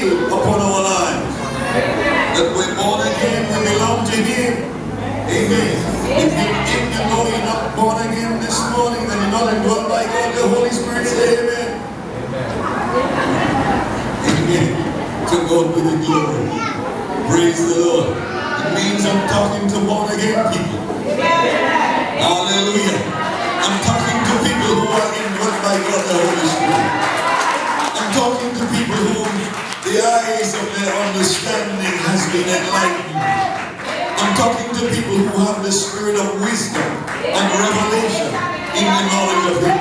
seal upon our lives. That we're born again, we belong to Him. Amen. If you, if you know you're not born again this morning, then you're not indwelt by God, the Holy Spirit say Amen. Amen. To God be the glory. Praise the Lord. It means I'm talking to born again people. Hallelujah. I'm talking to people who are indwelt by God the Holy Spirit. I'm talking to people who the eyes of their understanding has been enlightened. I'm talking to people who have the spirit of wisdom and revelation in the knowledge of Him.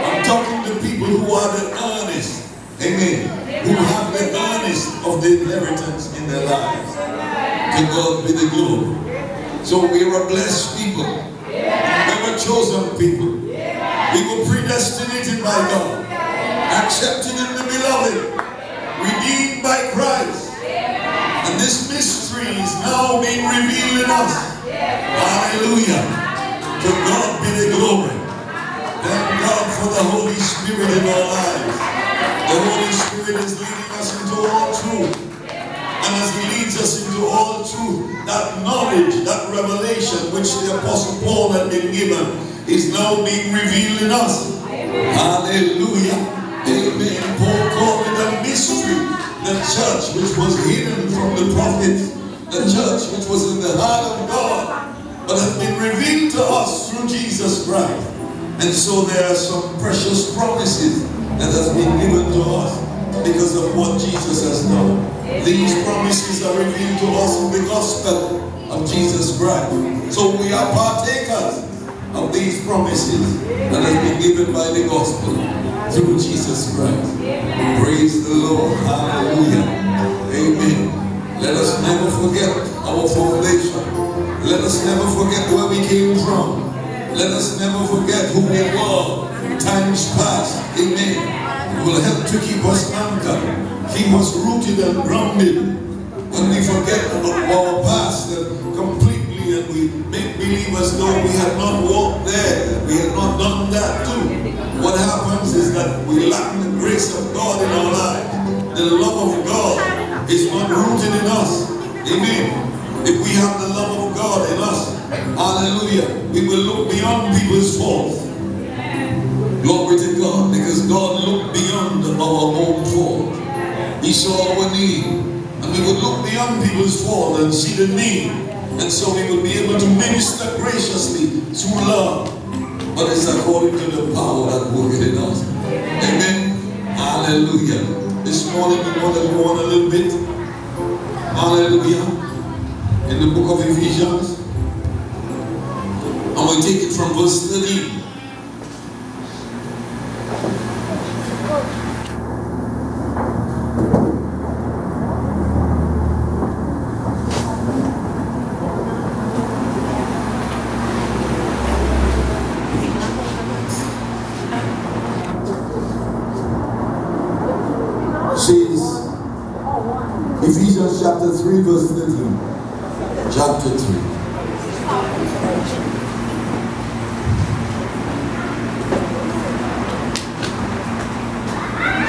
I'm talking to people who are the earnest, amen, who have the earnest of the inheritance in their lives. To God be the glory. So we are a blessed people. We were chosen people. We were predestinated by God, accepted in the beloved, redeemed by Christ. And this mystery is now being revealed in us. Hallelujah. To God be the glory. Thank God for the Holy Spirit in our lives. The Holy Spirit is leading us into all truth. And as He leads us into all truth, that knowledge, that revelation which the Apostle Paul had been given is now being revealed in us. Hallelujah. Amen. Paul called it a mystery. The church which was hidden from the prophets, the church which was in the heart of God, but has been revealed to us through Jesus Christ. And so there are some precious promises that has been given to us because of what Jesus has done. These promises are revealed to us in the gospel of Jesus Christ. So we are partakers of these promises that has been given by the gospel through Jesus Christ. Praise the Lord. Hallelujah. Amen. Let us never forget our foundation. Let us never forget where we came from. Let us never forget who we were times past. Amen. It will help to keep us anchored, keep us rooted and grounded. When we forget our past and we make believe as though we have not walked there, we have not done that too. What happens is that we lack the grace of God in our lives. The love of God is not rooted in us. Amen. If we have the love of God in us, hallelujah, we will look beyond people's faults. Glory to God, because God looked beyond our own fault. He saw our need, and we would look beyond people's fault and see the need, and so we will be able to minister graciously through love. But it's according to the power that worketh in us. Amen. Hallelujah. This morning we want to go on a little bit. Hallelujah. In the book of Ephesians. And we take it from verse 13. says Ephesians chapter 3 verse 13 chapter 3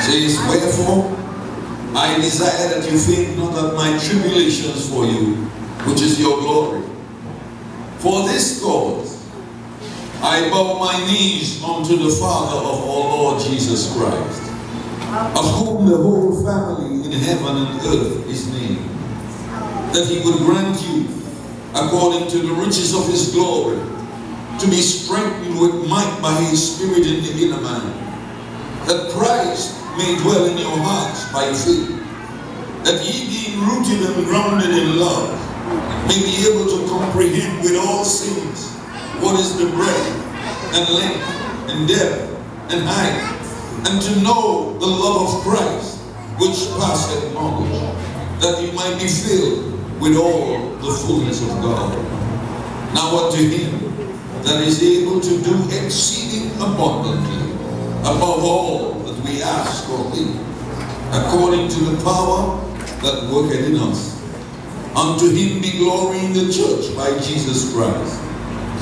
says wherefore I desire that you think not of my tribulations for you which is your glory for this cause I bow my unto the Father of our Lord Jesus Christ of whom the whole family in heaven and earth is named, that he would grant you, according to the riches of his glory, to be strengthened with might by his Spirit in the inner man, that Christ may dwell in your hearts by faith, that ye being rooted and grounded in love, may be able to comprehend with all saints what is the breadth and length and depth and height, and to know the love of Christ, which passeth knowledge, that you might be filled with all the fullness of God. Now unto him that is able to do exceeding abundantly, above all that we ask or think, according to the power that worketh in us. Unto him be glory in the church by Jesus Christ,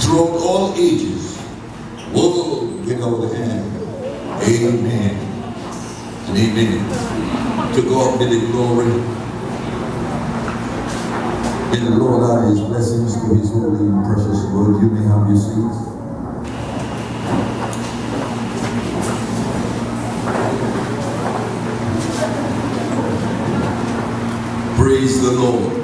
throughout all ages, world without end. Amen. And amen. To God be the glory. May the Lord add his blessings to his holy and precious word. You may have your seats. Praise the Lord.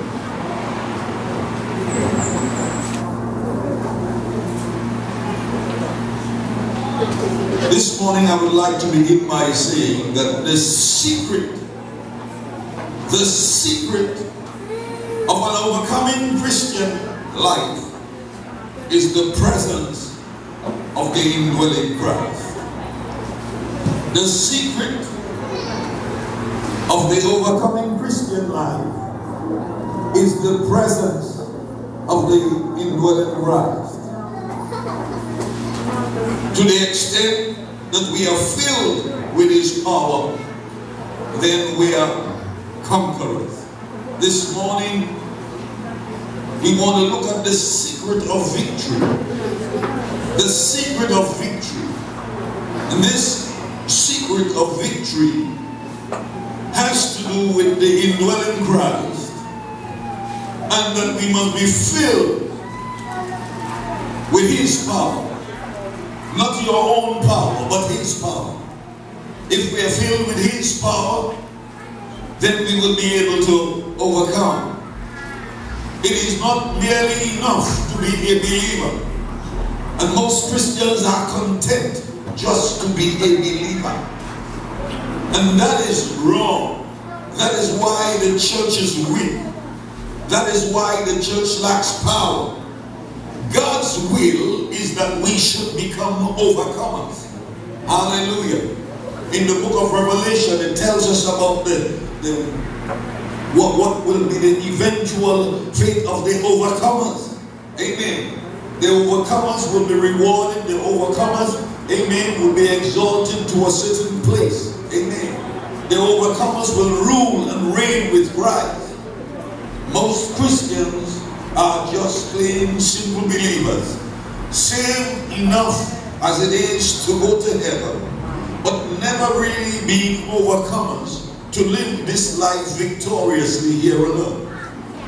This morning I would like to begin by saying that the secret, the secret of an overcoming Christian life is the presence of the indwelling Christ. The secret of the overcoming Christian life is the presence of the indwelling Christ. To the extent that we are filled with his power, then we are conquerors. This morning, we want to look at the secret of victory. The secret of victory. And this secret of victory has to do with the indwelling Christ. And that we must be filled with his power. Not your own power, but his power. If we are filled with his power, then we will be able to overcome. It is not merely enough to be a believer. And most Christians are content just to be a believer. And that is wrong. That is why the church is weak. That is why the church lacks power. God's will is that we should become overcomers. Hallelujah. In the book of Revelation, it tells us about the, the what, what will be the eventual fate of the overcomers. Amen. The overcomers will be rewarded. The overcomers, amen, will be exalted to a certain place. Amen. The overcomers will rule and reign with Christ. Most Christians are just plain simple believers. Saved enough as it is to go to heaven, but never really being overcomers to live this life victoriously here on earth.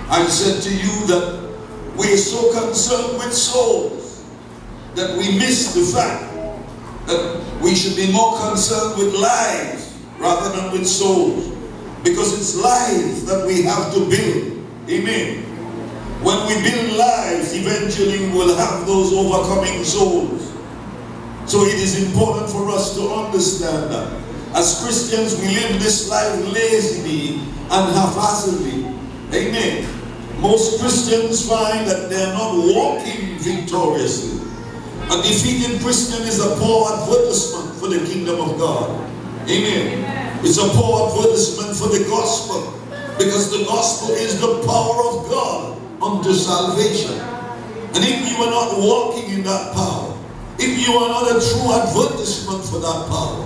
I said to you that we are so concerned with souls that we miss the fact that we should be more concerned with lives rather than with souls. Because it's lives that we have to build. Amen. When we build lives, eventually we will have those overcoming souls. So it is important for us to understand that. As Christians, we live this life lazily and haphazardly. Amen. Most Christians find that they are not walking victoriously. A defeated Christian is a poor advertisement for the kingdom of God. Amen. It's a poor advertisement for the gospel. Because the gospel is the power of God unto salvation. And if you are not walking in that power, if you are not a true advertisement for that power,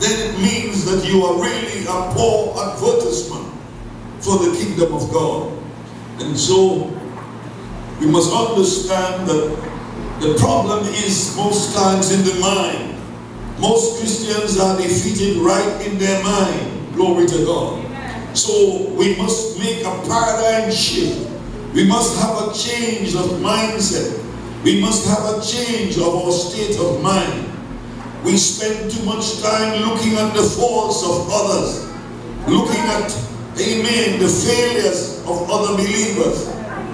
then it means that you are really a poor advertisement for the kingdom of God. And so, we must understand that the problem is most times in the mind. Most Christians are defeated right in their mind. Glory to God. So we must make a paradigm shift we must have a change of mindset. We must have a change of our state of mind. We spend too much time looking at the faults of others, looking at, amen, the failures of other believers,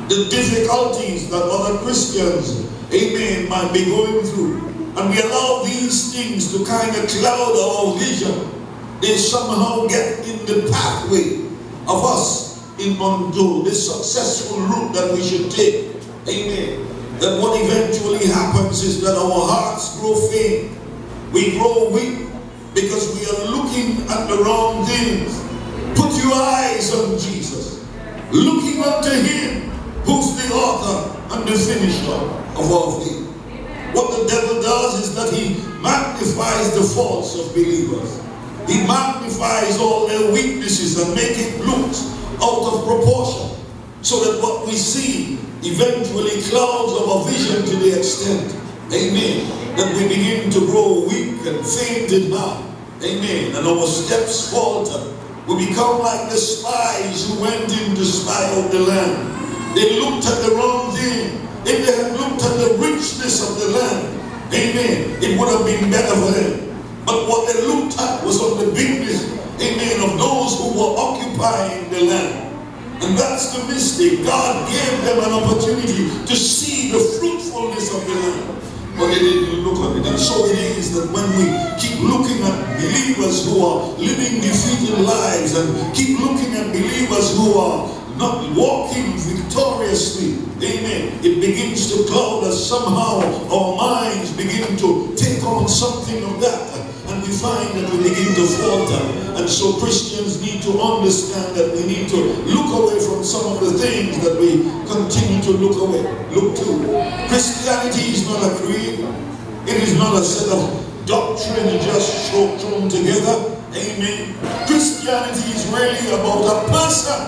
the difficulties that other Christians, amen, might be going through. And we allow these things to kind of cloud our vision. They somehow get in the pathway of us in Mondo, this successful route that we should take. Amen. That what eventually happens is that our hearts grow faint. We grow weak because we are looking at the wrong things. Put your eyes on Jesus. Looking unto him who's the author and the finisher of our faith. What the devil does is that he magnifies the faults of believers. He magnifies all their weaknesses and make it look out of proportion so that what we see eventually clouds our vision to the extent, amen, that we begin to grow weak and faint in heart, amen, and our steps falter, We become like the spies who went in to spy out the land. They looked at the wrong thing. If they had looked at the richness of the land, amen, it would have been better for them. But what they looked at was on the bigness, amen, of those who were occupying the land. And that's the mistake. God gave them an opportunity to see the fruitfulness of the land. But they didn't look at it. And so it is that when we keep looking at believers who are living defeated lives and keep looking at believers who are not walking victoriously, amen, it begins to cloud us somehow. Our minds begin to take on something of that and we find that we begin to falter. And so Christians need to understand that we need to look away from some of the things that we continue to look away, look to. Christianity is not a creed. It is not a set of doctrine just thrown together. Amen. Christianity is really about a person.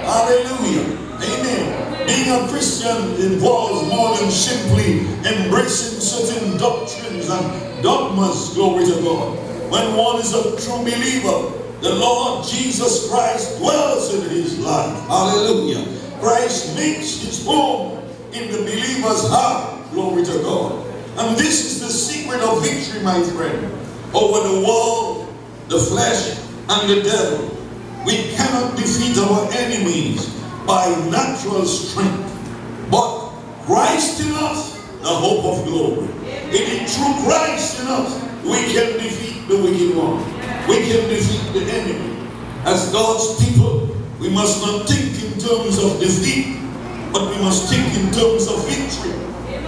Hallelujah. Amen. Being a Christian involves more than simply embracing certain doctrines and dogmas, glory to God. When one is a true believer, the Lord Jesus Christ dwells in his life. Hallelujah. Christ makes his home in the believer's heart. Glory to God. And this is the secret of victory, my friend, over the world, the flesh, and the devil. We cannot defeat our enemies by natural strength, but Christ in us, the hope of glory. It is through Christ in us we can defeat the wicked one. We can defeat the enemy. As God's people, we must not think in terms of defeat, but we must think in terms of victory.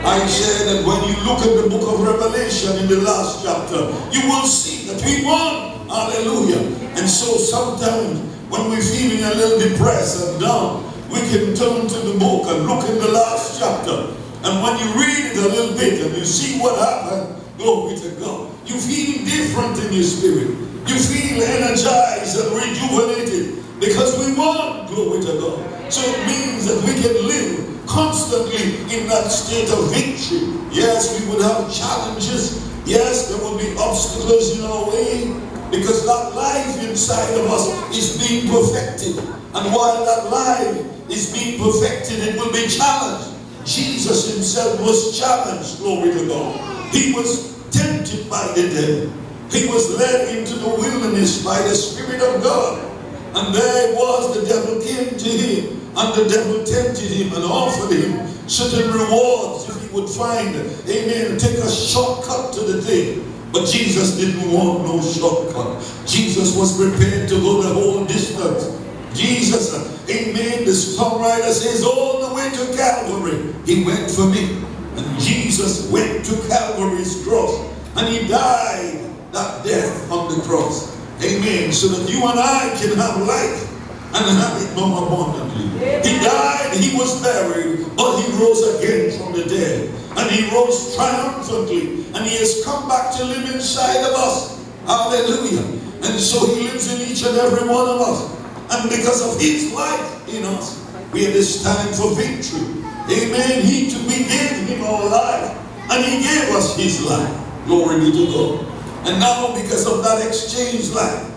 I said that when you look at the book of Revelation in the last chapter, you will see that we won. Hallelujah. And so sometimes when we're feeling a little depressed and down, we can turn to the book and look in the last chapter and when you read it a little bit and you see what happened, glory to God. You feel different in your spirit. You feel energized and rejuvenated because we want glory to God. So it means that we can live constantly in that state of victory. Yes, we would have challenges. Yes, there will be obstacles in our way because that life inside of us is being perfected. And while that life is being perfected, it will be challenged. Jesus himself was challenged, glory to God. He was tempted by the devil. He was led into the wilderness by the Spirit of God. And there was the devil came to him. And the devil tempted him and offered him certain rewards if he would find, amen, take a shortcut to the thing. But Jesus didn't want no shortcut. Jesus was prepared to go the whole distance. Jesus, amen, the songwriter says all the way to Calvary, he went for me. And Jesus went to Calvary's cross and he died that death on the cross. Amen. So that you and I can have life and have it more abundantly. He died, he was buried, but he rose again from the dead. And he rose triumphantly. And he has come back to live inside of us. Hallelujah. And so he lives in each and every one of us. And because of his life in us, we have this time for victory. Amen. He to we gave him our life. And he gave us his life. Glory be to God. And now because of that exchange life,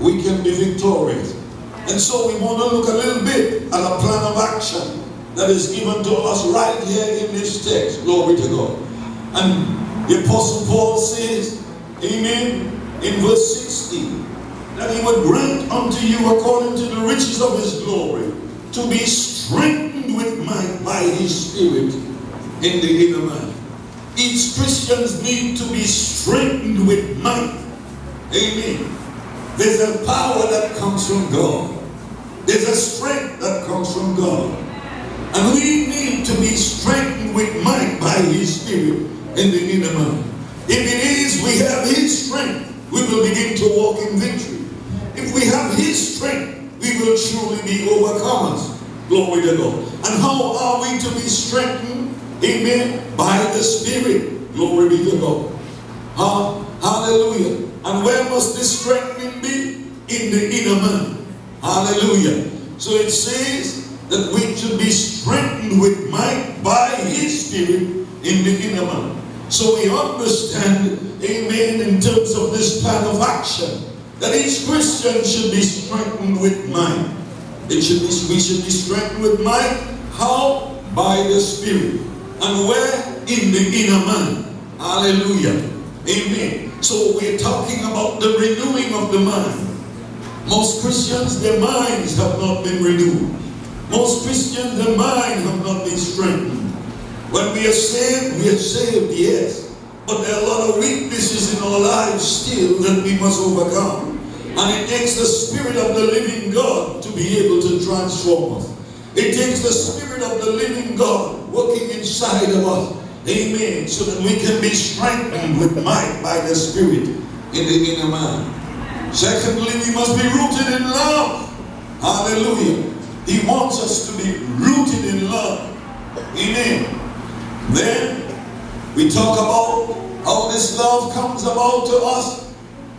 we can be victorious. And so we want to look a little bit at a plan of action that is given to us right here in this text. Glory to God. And the Apostle Paul says, Amen, in verse 16, that he would grant unto you according to the riches of his glory to be strengthened with might by his spirit in the inner man. Each Christians need to be strengthened with might. Amen. There's a power that comes from God. There's a strength that comes from God. And we need to be strengthened with might by his spirit in the inner man. If it is we have his strength, we will begin to walk in victory. If we have his strength, we will truly be overcomers. Glory to God. And how are we to be strengthened? Amen. By the Spirit. Glory be to God. Uh, hallelujah. And where must this strengthening be? In the inner man. Hallelujah. So it says that we should be strengthened with might by his spirit in the inner man. So we understand, amen, in terms of this plan of action that each Christian should be strengthened with might. It should be, we should be strengthened with might. How? By the Spirit. And where? In the inner man. Hallelujah. Amen. So we're talking about the renewing of the mind. Most Christians, their minds have not been renewed. Most Christians, their mind have not been strengthened. When we are saved, we are saved, yes. But there are a lot of weaknesses in our lives still that we must overcome. And it takes the Spirit of the living God to be able to transform us. It takes the Spirit of the living God working inside of us. Amen. So that we can be strengthened with might by the Spirit in the inner man. Secondly, we must be rooted in love. Hallelujah. He wants us to be rooted in love. Amen. Then we talk about how this love comes about to us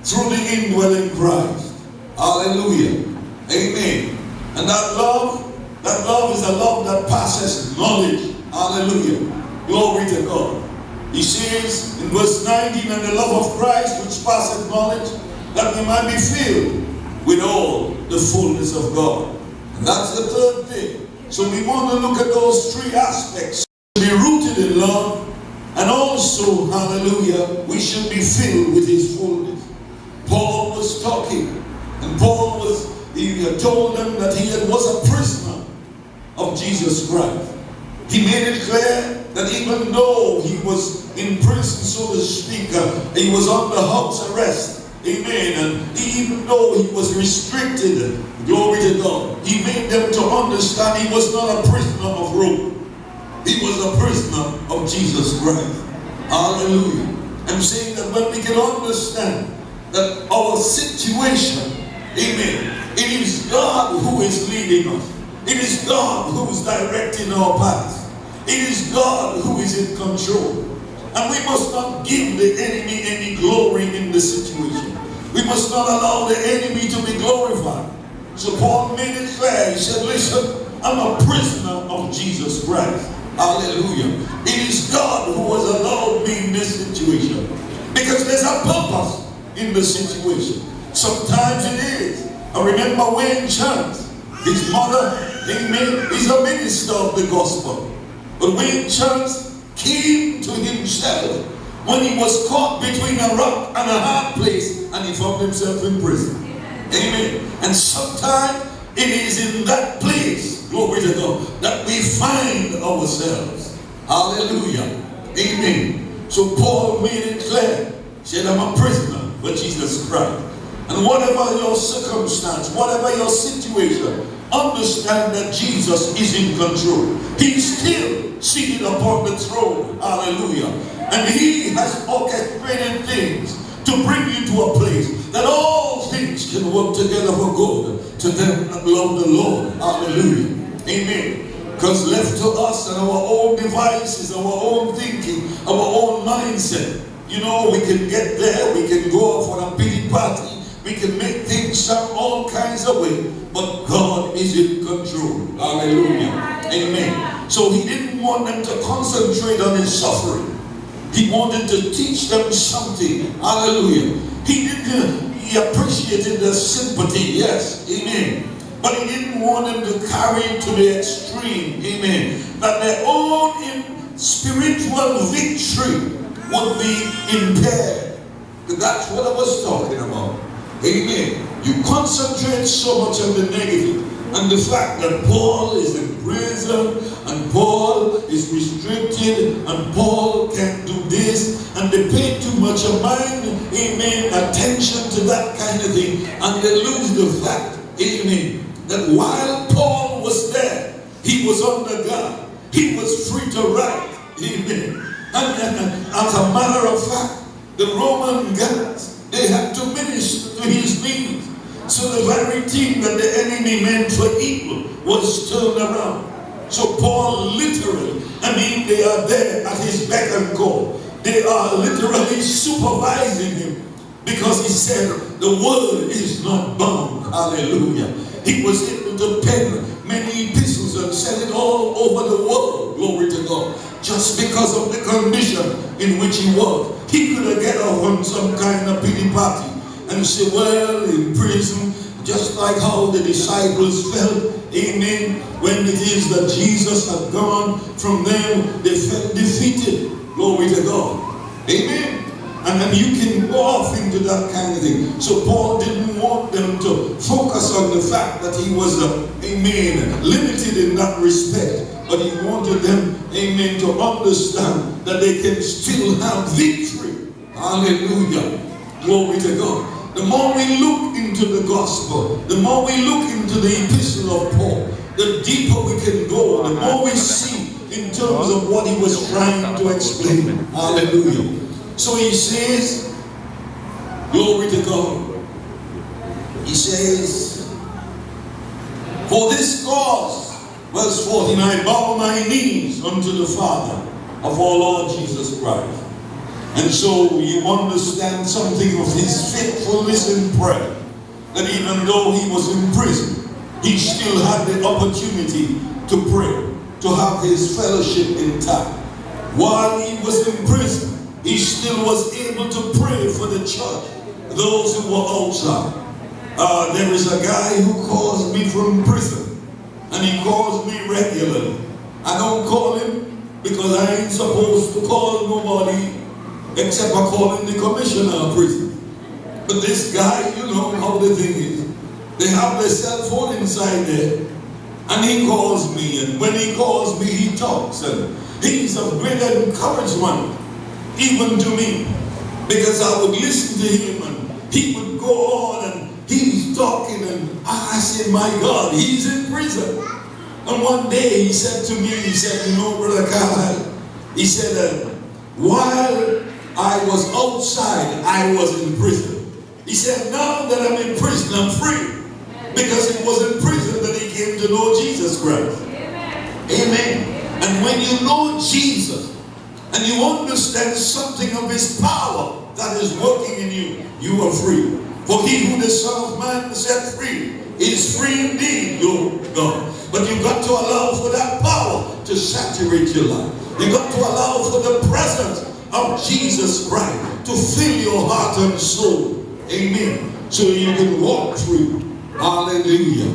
through the indwelling Christ. Hallelujah. Amen. And that love, that love is a love that passes knowledge. Hallelujah. Glory to God. He says in verse 19, and the love of Christ which passeth knowledge, that we might be filled with all the fullness of God. And that's the third thing. So we want to look at those three aspects. Be rooted in love, and also, hallelujah, we should be filled with his fullness. Paul was talking, and Paul was, he told them that he was a prisoner of Jesus Christ. He made it clear that even though he was in prison, so to speak, uh, he was under house arrest, amen, and even though he was restricted, glory to God, he made them to understand he was not a prisoner of Rome. He was a prisoner of Jesus Christ. Hallelujah. I'm saying that when we can understand that our situation, amen, it is God who is leading us. It is God who is directing our path. It is God who is in control. And we must not give the enemy any glory in the situation. We must not allow the enemy to be glorified. So Paul made it clear. He said, listen, I'm a prisoner of Jesus Christ. Hallelujah. It is God who has allowed me in this situation. Because there's a purpose in the situation. Sometimes it is. I remember Wayne Chance, his mother, amen, is a minister of the gospel. But Wayne Chance came to himself when he was caught between a rock and a hard place and he found himself in prison. Amen. And sometimes it is in that place, glory to God, that we find ourselves. Hallelujah. Amen. So Paul made it clear. Said, I'm a prisoner for Jesus Christ. And whatever your circumstance, whatever your situation, understand that Jesus is in control. He's still seated upon the throne. Hallelujah. And he has orchestrated things to bring you to a place that all things can work together for good to them that love the Lord. Hallelujah. Amen. Because left to us and our own devices, our own thinking, our own mindset, you know, we can get there, we can go on a pity party, we can make things sound all kinds of way, but God is in control. Hallelujah. Amen. So he didn't want them to concentrate on his suffering. He wanted to teach them something. Hallelujah. He didn't, he appreciated their sympathy. Yes. Amen. But he didn't want them to carry it to the extreme. Amen. That their own spiritual victory would be impaired. That's what I was talking about. Amen. You concentrate so much on the negative and the fact that Paul is in prison and Paul is restricted and Paul can't do this and they pay too much of mind, amen, attention to that kind of thing and they lose the fact, amen, that while Paul was there, he was under God. He was free to write, amen. As a matter of fact, the Roman guards, they had to minister to his needs. So the very thing that the enemy meant for evil was turned around. So Paul literally, I mean, they are there at his beck and call. They are literally supervising him because he said the word is not bound. Hallelujah. He was able to pen many epistles and send it all over the world. Glory to God. Just because of the condition in which he was. He could have get off on some kind of pity party and say, well, in prison, just like how the disciples felt, amen, when it is that Jesus had gone from them, they felt defeated. Glory to God. Amen. And then you can go off into that kind of thing. So Paul didn't want them to focus on the fact that he was, uh, amen, limited in that respect. But he wanted them, amen, to understand that they can still have victory. Hallelujah. Glory to God. The more we look into the gospel, the more we look into the epistle of Paul, the deeper we can go, the more we see in terms of what he was trying to explain. Hallelujah. So he says, glory to God. He says, for this cause, verse 14, I bow my knees unto the Father of our Lord Jesus Christ. And so you understand something of his faithfulness in prayer. That even though he was in prison, he still had the opportunity to pray, to have his fellowship intact. While he was in prison, he still was able to pray for the church, those who were outside. Uh, there is a guy who calls me from prison, and he calls me regularly. I don't call him because I ain't supposed to call nobody except I call him the commissioner of prison. But this guy, you know how the thing is. They have their cell phone inside there, and he calls me, and when he calls me, he talks, and he's a great encouragement even to me. Because I would listen to him and he would go on talking and I said, my God, he's in prison. And one day he said to me, he said, you know, Brother Kyle, he said, uh, while I was outside, I was in prison. He said, now that I'm in prison, I'm free. Because it was in prison that he came to know Jesus Christ. Amen. Amen. And when you know Jesus, and you understand something of his power that is working in you, you are free. For he who the Son of Man set free is free indeed, your God. But you've got to allow for that power to saturate your life. You've got to allow for the presence of Jesus Christ to fill your heart and soul. Amen. So you can walk through. Hallelujah.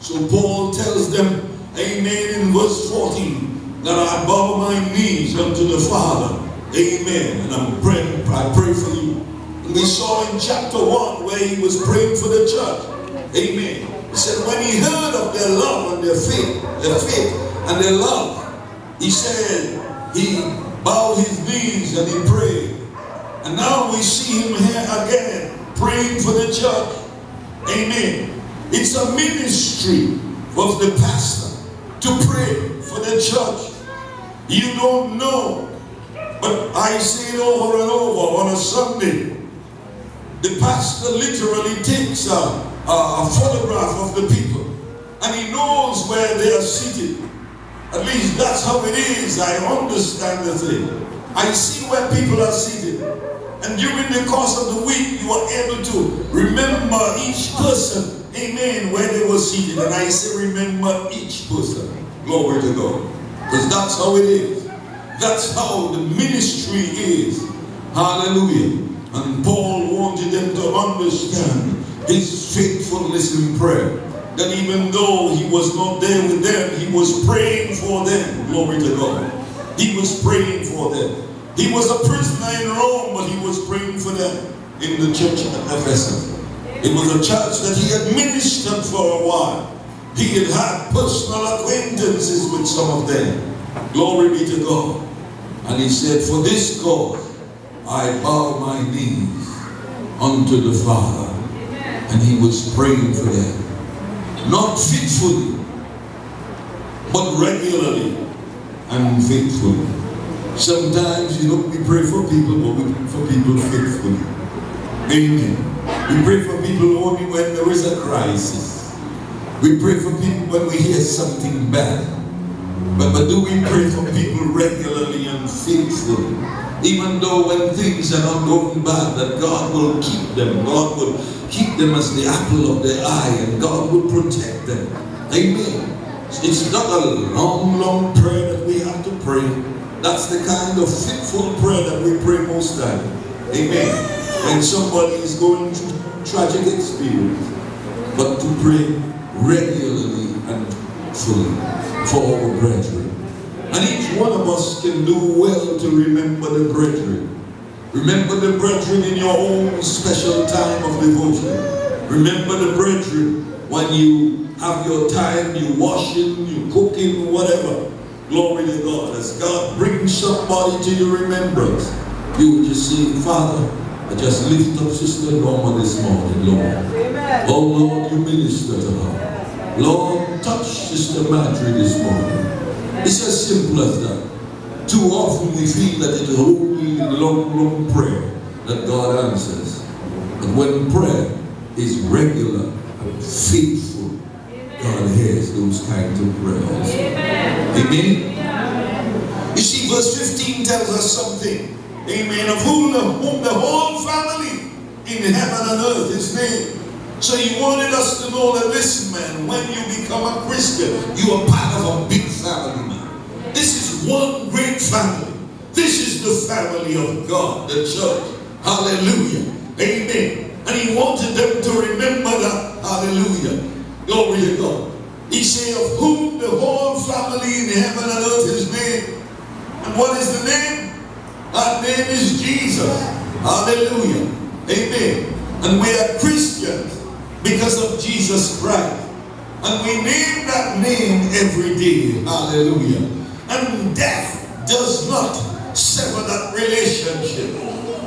So Paul tells them, Amen, in verse 14 that I bow my knees unto the Father. Amen. And I'm praying, I pray for you. We saw in chapter 1 where he was praying for the church. Amen. He said when he heard of their love and their faith, their faith and their love, he said he bowed his knees and he prayed. And now we see him here again praying for the church. Amen. It's a ministry of the pastor to pray for the church. You don't know. But I say it over and over on a Sunday. The pastor literally takes a, a, a photograph of the people and he knows where they are seated. At least that's how it is. I understand the thing. I see where people are seated. And during the course of the week, you are able to remember each person, amen, where they were seated. And I say remember each person. Glory to God. Because that's how it is. That's how the ministry is. Hallelujah. And Paul wanted them to understand his faithfulness in prayer. That even though he was not there with them, he was praying for them. Glory to God. He was praying for them. He was a prisoner in Rome, but he was praying for them in the church at Ephesus. It was a church that he had ministered for a while. He had had personal acquaintances with some of them. Glory be to God. And he said, For this cause I bow my knees unto the Father. And he was praying for them. Not fitfully, but regularly and faithfully. Sometimes, you know, we pray for people, but we pray for people faithfully. Amen. We pray for people only when there is a crisis. We pray for people when we hear something bad. But, but do we pray for people regularly and faithfully? Even though when things are not going bad, that God will keep them. God will keep them as the apple of their eye and God will protect them. Amen. It's not a long, long prayer that we have to pray. That's the kind of fitful prayer that we pray most time. Amen. When somebody is going through tragic experience, but to pray regularly and fully for our brethren. And each one of us can do well to remember the brethren. Remember the brethren in your own special time of devotion. Remember the brethren when you have your time, you washing, you cooking, whatever. Glory to God. As God brings somebody to your remembrance, you will just say, Father, I just lift up Sister Norma this morning, Lord. Amen. Oh Lord, you minister to her. Lord, touch Sister Marjorie this morning. It's as simple as that. Too often we feel that it is only long, long prayer that God answers. But when prayer is regular and faithful, God hears those kinds of prayers. Amen. Amen. You see, verse 15 tells us something Amen. Of whom the, whom the whole family in heaven and earth is named. So he wanted us to know that, listen, man, when you become a Christian, you are part of a big family. This is one great family. This is the family of God, the church. Hallelujah. Amen. And he wanted them to remember that. Hallelujah. Glory to God. He said, of whom the whole family in heaven and earth is named. And what is the name? Our name is Jesus. Hallelujah. Amen. And we are Christians because of Jesus Christ. And we name that name every day. Hallelujah. And death does not sever that relationship.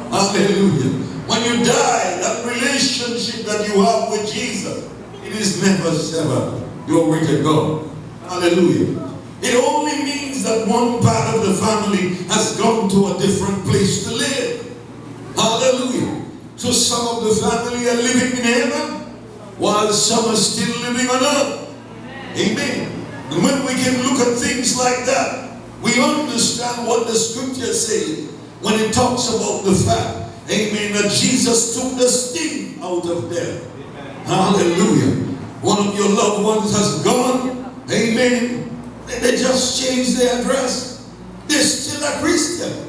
Hallelujah. When you die, that relationship that you have with Jesus, it is never severed. Glory to God. Hallelujah. It only means that one part of the family has gone to a different place to live. Hallelujah. So some of the family are living in heaven while some are still living on earth. Amen. And when we can look at things like that, we understand what the scripture says when it talks about the fact, amen, that Jesus took the sting out of death. Hallelujah. One of your loved ones has gone, amen, they just changed their address. They're still a Christian.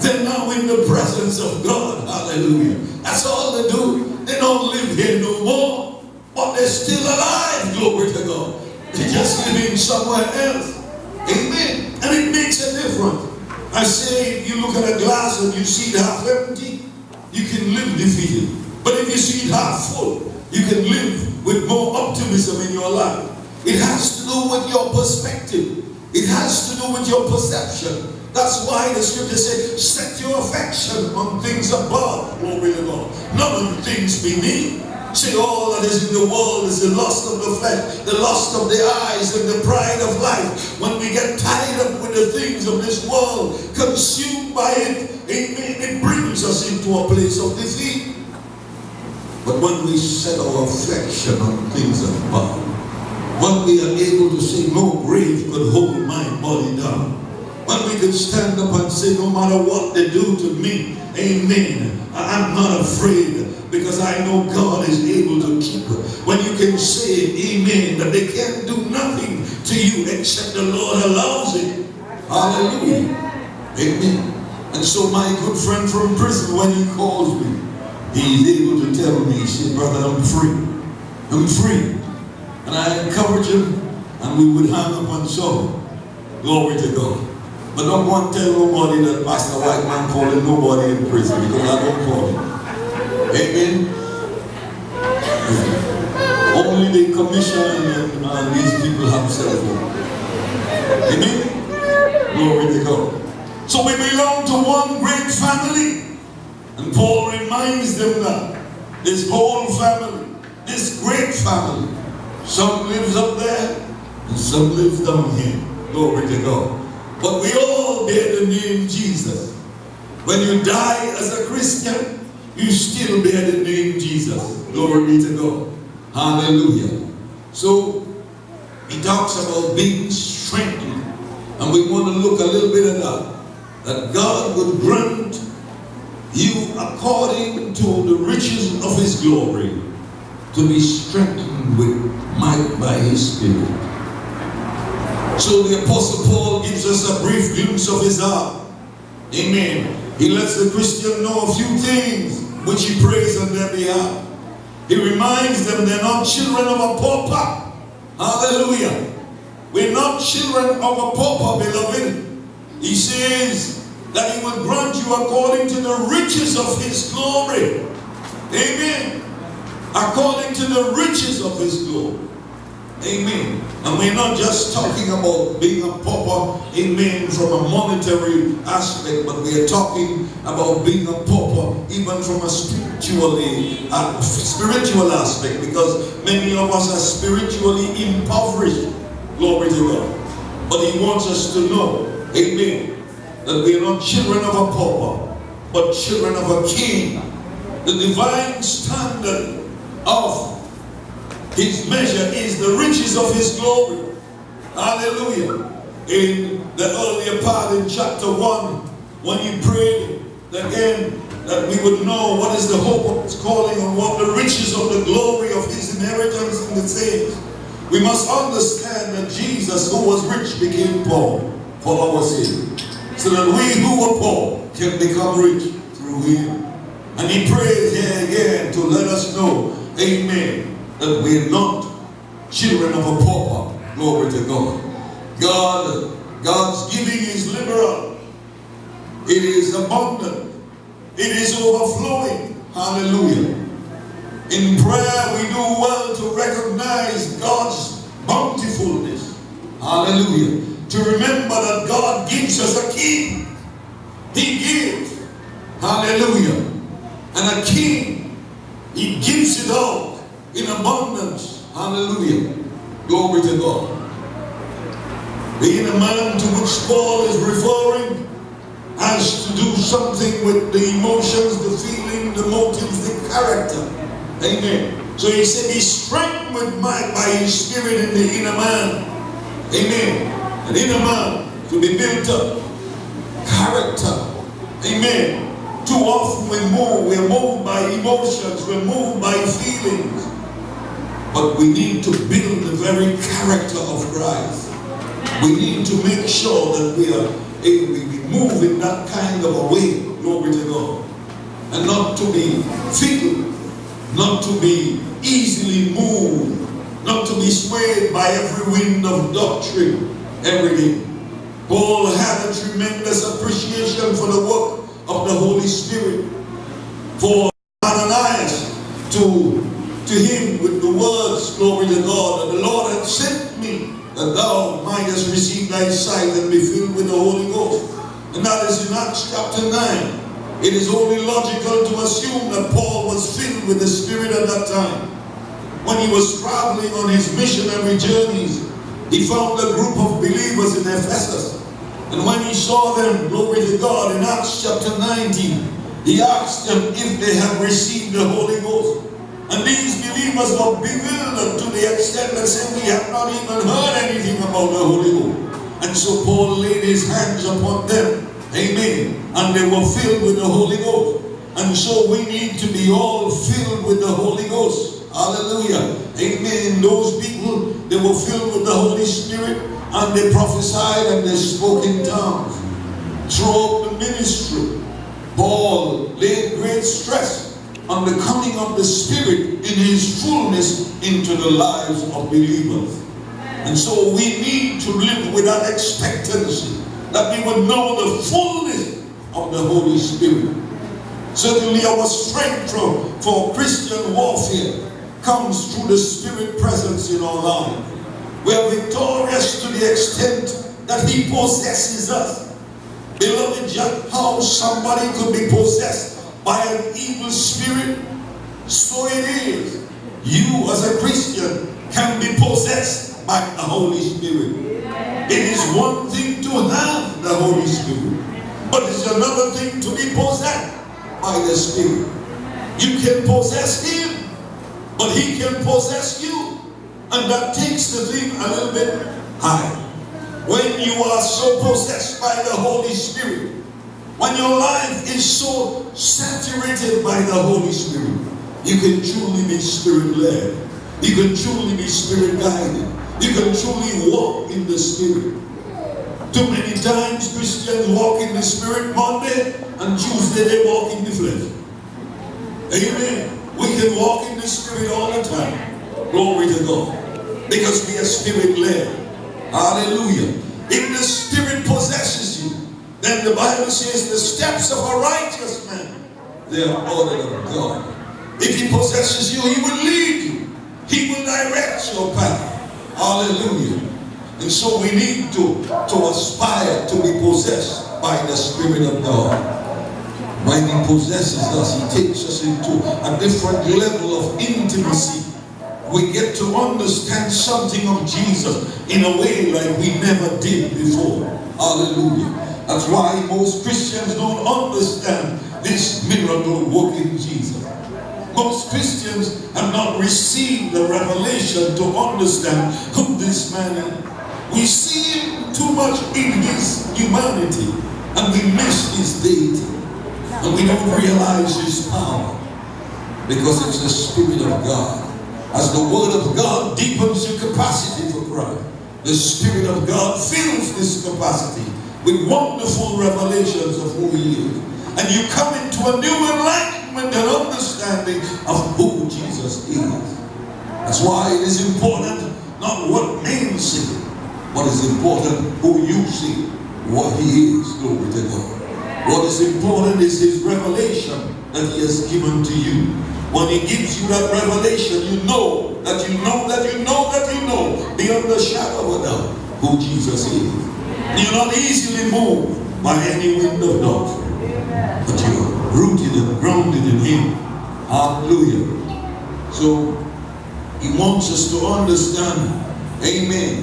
They're now in the presence of God. Hallelujah. That's all they do. They don't live here no more. But they're still alive. Glory to God. They're just living somewhere else. Amen. And it makes a difference. I say, if you look at a glass and you see it half empty, you can live defeated. But if you see it half full, you can live with more optimism in your life. It has to do with your perspective. It has to do with your perception. That's why the scripture says, set your affection on things above, glory to God, not on things beneath. See, all that is in the world is the lust of the flesh, the lust of the eyes, and the pride of life. When we get tied up with the things of this world, consumed by it, amen, it brings us into a place of defeat. But when we set our affection on things above, when we are able to say, no grave could hold my body down. When we can stand up and say, no matter what they do to me, amen, I'm not afraid because I know God is able to keep. When you can say, amen, that they can't do nothing to you except the Lord allows it. Hallelujah. Amen. And so my good friend from prison, when he calls me, he's able to tell me, he said, brother, I'm free. I'm free. And I encourage him, and we would hang up on so. Glory to God. But don't want to tell nobody that Pastor White man calling nobody in prison because I don't call him. Amen. Only the commission and, and these people have cell phone. Amen. Glory to God. So we belong to one great family. And Paul reminds them that this whole family, this great family, some lives up there, and some lives down here. Glory to God. But we all bear the name Jesus. When you die as a Christian, you still bear the name Jesus. Glory be to God. Hallelujah. So, he talks about being strengthened. And we want to look a little bit at that. That God would grant you according to the riches of his glory to be strengthened with might by his spirit. So the Apostle Paul gives us a brief glimpse of his heart. Amen. He lets the Christian know a few things which he prays on their behalf. He reminds them they're not children of a pauper. Hallelujah. We're not children of a pauper, beloved. He says that he will grant you according to the riches of his glory. Amen. According to the riches of his glory. Amen. And we're not just talking about being a pauper, amen, from a monetary aspect, but we are talking about being a pauper even from a spiritually, spiritual aspect, because many of us are spiritually impoverished. Glory to God. But he wants us to know, amen, that we are not children of a pauper, but children of a king. The divine standard of his measure is the riches of his glory. Hallelujah. In the earlier part in chapter 1, when he prayed again that we would know what is the hope of his calling and what the riches of the glory of his inheritance in the saints. We must understand that Jesus, who was rich, became poor for our sake. So that we who were poor can become rich through him. And he prayed here again to let us know, amen, that we're not children of a pauper. Glory to God. God, God's giving is liberal. It is abundant. It is overflowing. Hallelujah. In prayer, we do well to recognize God's bountifulness. Hallelujah. To remember that God gives us a king. He gives. Hallelujah. And a king, he gives it all in abundance. Hallelujah. Glory to God. Being a man to which Paul is referring has to do something with the emotions, the feeling, the motives, the character. Amen. So he said, be strengthened my, by his spirit in the inner man. Amen. An inner man to be built up. Character. Amen. Too often we move, we're moved by emotions, we're moved by feelings. But we need to build the very character of Christ. We need to make sure that we are able to move in that kind of a way, glory to God. And not to be fickle, not to be easily moved, not to be swayed by every wind of doctrine every day. Paul had a tremendous appreciation for the work of the Holy Spirit. For Ananias to to him with the words, glory to God, that the Lord had sent me, that thou mightest receive thy sight and be filled with the Holy Ghost. And that is in Acts chapter 9. It is only logical to assume that Paul was filled with the Spirit at that time. When he was traveling on his missionary journeys, he found a group of believers in Ephesus. And when he saw them, glory to God, in Acts chapter 19, he asked them if they had received the Holy Ghost. And these believers were bewildered to the extent that said, we have not even heard anything about the Holy Ghost. And so Paul laid his hands upon them. Amen. And they were filled with the Holy Ghost. And so we need to be all filled with the Holy Ghost. Hallelujah. Amen. Those people, they were filled with the Holy Spirit and they prophesied and they spoke in tongues. Throughout the ministry, Paul laid great stress on the coming of the Spirit in His fullness into the lives of believers. And so we need to live with that expectancy that we would know the fullness of the Holy Spirit. Certainly our strength for Christian warfare comes through the Spirit presence in our life. We are victorious to the extent that He possesses us. Beloved, just how somebody could be possessed by an evil spirit, so it is. You as a Christian can be possessed by the Holy Spirit. It is one thing to have the Holy Spirit, but it's another thing to be possessed by the Spirit. You can possess Him, but He can possess you. And that takes the thing a little bit higher. When you are so possessed by the Holy Spirit, when your life is so saturated by the Holy Spirit, you can truly be spirit-led. You can truly be spirit-guided. You can truly walk in the Spirit. Too many times Christians walk in the Spirit Monday and Tuesday they walk in the flesh. Amen. We can walk in the Spirit all the time. Glory to God. Because we are Spirit-led. Hallelujah. If the Spirit possesses then the Bible says the steps of a righteous man, they are ordered of God. If he possesses you, he will lead you. He will direct your path. Hallelujah. And so we need to, to aspire to be possessed by the Spirit of God. When he possesses us, he takes us into a different level of intimacy. We get to understand something of Jesus in a way like we never did before. Hallelujah. That's why most Christians don't understand this miracle working Jesus. Most Christians have not received the revelation to understand who this man is. We see him too much in his humanity and we miss his deity. And we don't realize his power because it's the Spirit of God. As the Word of God deepens your capacity for Christ, the Spirit of God fills this capacity with wonderful revelations of who He is. And you come into a new enlightenment and understanding of who Jesus is. That's why it is important not what men see, is important who you see, what He is. Glory to God. What is important is His revelation that He has given to you. When He gives you that revelation, you know that you know that you know that you know beyond the shadow of a doubt who Jesus is. You're not easily moved by any wind of doctrine, but you're rooted and grounded in Him. Hallelujah. So He wants us to understand, Amen,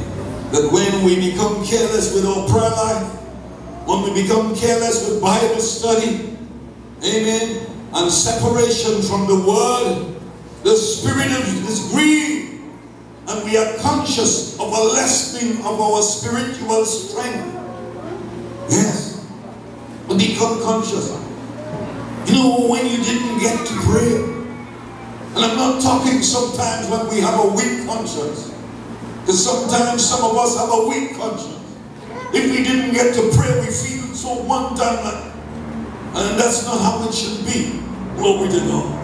that when we become careless with our prayer life, when we become careless with Bible study, amen, and separation from the Word, the Spirit is grieved, and we are conscious of a lessening of our spiritual strength. Yes, become conscious. You know, when you didn't get to pray, and I'm not talking sometimes when we have a weak conscience, because sometimes some of us have a weak conscience. If we didn't get to pray, we feel so one time and that's not how it should be. Glory to God.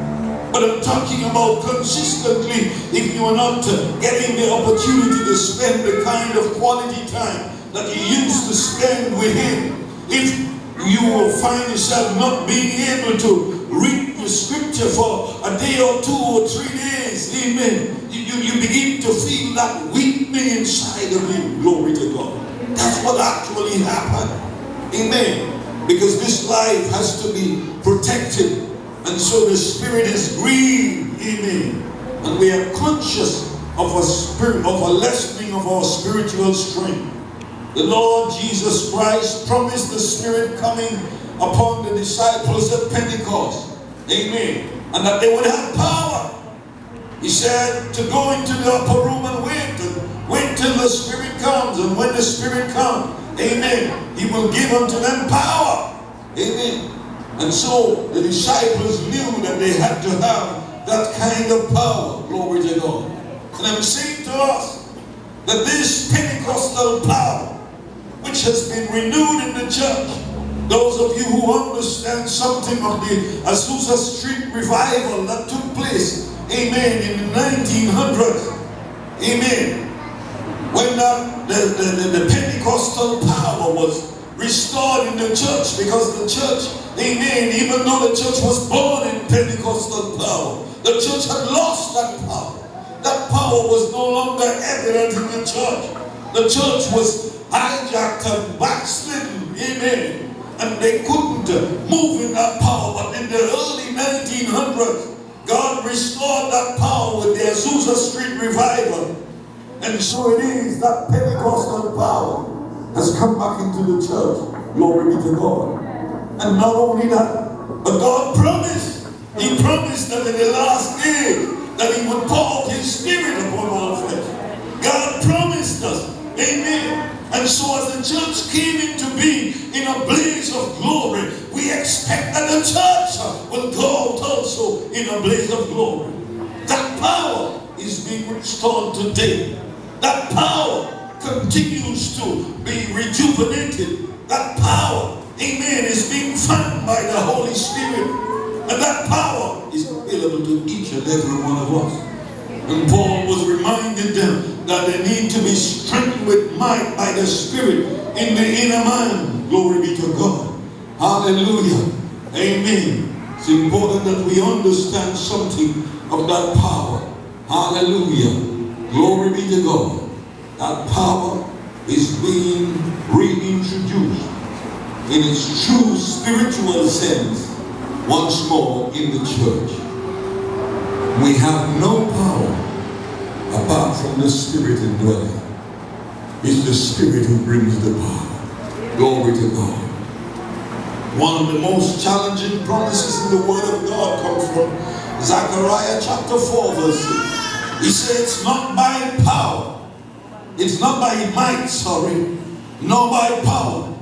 But I'm talking about consistently if you are not getting the opportunity to spend the kind of quality time that you used to spend with Him. If you will find yourself not being able to read the scripture for a day or two or three days, amen, you, you begin to feel that weakness inside of you. Glory to God. That's what actually happened. Amen. Because this life has to be protected. And so the spirit is grieved. Amen. And we are conscious of a spirit of a lessening of our spiritual strength. The Lord Jesus Christ promised the Spirit coming upon the disciples at Pentecost. Amen. And that they would have power. He said to go into the upper room and wait and wait till the Spirit comes. And when the Spirit comes, amen, He will give unto them power. Amen. And so the disciples knew that they had to have that kind of power. Glory to God. And I'm saying to us that this Pentecostal power which has been renewed in the church. Those of you who understand something of the Azusa Street revival that took place, amen, in the 1900s, amen, when the, the, the, the Pentecostal power was restored in the church because the church, amen, even though the church was born in Pentecostal power, the church had lost that power. That power was no longer evident in the church. The church was hijacked and backslidden. Amen. And they couldn't move in that power. But in the early 1900s, God restored that power with the Azusa Street revival. And so it is that Pentecostal power has come back into the church. Glory be to God. And not only that, but God promised. He promised that in the last day that he would pour out his spirit upon all flesh. God promised us. Amen. And so as the church came into being in a blaze of glory, we expect that the church will go out also in a blaze of glory. That power is being restored today. That power continues to be rejuvenated. That power, amen, is being found by the Holy Spirit. And that power is, available to each and every one of us. And Paul was reminding them that they need to be strengthened with might by the Spirit in the inner man. Glory be to God. Hallelujah. Amen. It's important that we understand something of that power. Hallelujah. Glory be to God. That power is being reintroduced in its true spiritual sense once more in the church. We have no power apart from the Spirit indwelling. It's the Spirit who brings the power. Glory to God. One of the most challenging promises in the Word of God comes from Zechariah chapter 4 verse 6. He says, it's not by power, it's not by might, sorry, nor by power,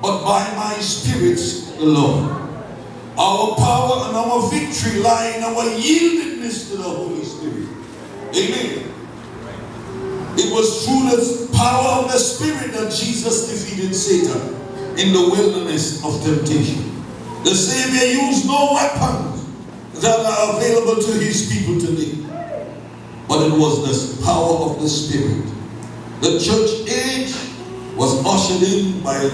but by my spirit, Lord. Our power and our victory lie in our yieldedness to the Holy Spirit. Amen. It was through the power of the Spirit that Jesus defeated Satan in the wilderness of temptation. The Savior used no weapons that are available to his people today. But it was the power of the Spirit. The church age was ushered in by the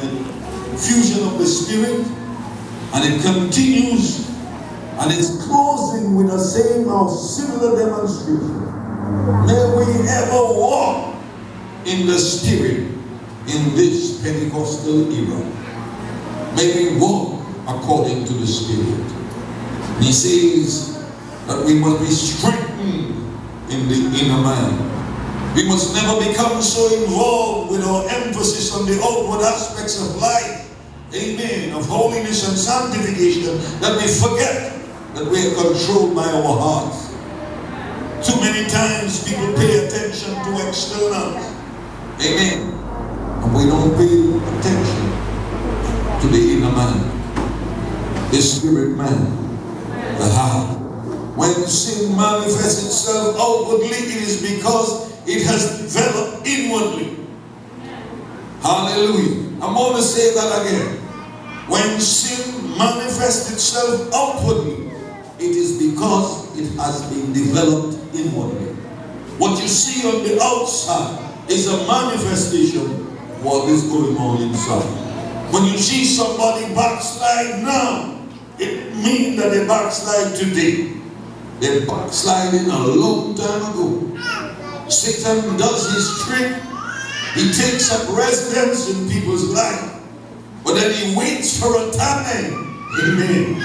fusion of the Spirit and it continues and it's closing with the same or similar demonstration. May we ever walk in the Spirit in this Pentecostal era. May we walk according to the Spirit. He says that we must be strengthened in the inner man. We must never become so involved with our emphasis on the outward aspects of life, amen, of holiness and sanctification, that we forget that we are controlled by our hearts. Too many times people pay attention to externals, amen, and we don't pay attention to the inner man, the spirit man, the heart. When sin manifests itself outwardly, it is because it has developed inwardly. Hallelujah. I'm going to say that again. When sin manifests itself outwardly, it is because it has been developed inwardly. What you see on the outside is a manifestation of what is going on inside. When you see somebody backslide now, it means that they backslide today. They backsliding a long time ago. Satan does his trick. He takes up residence in people's life. But then he waits for a time, amen,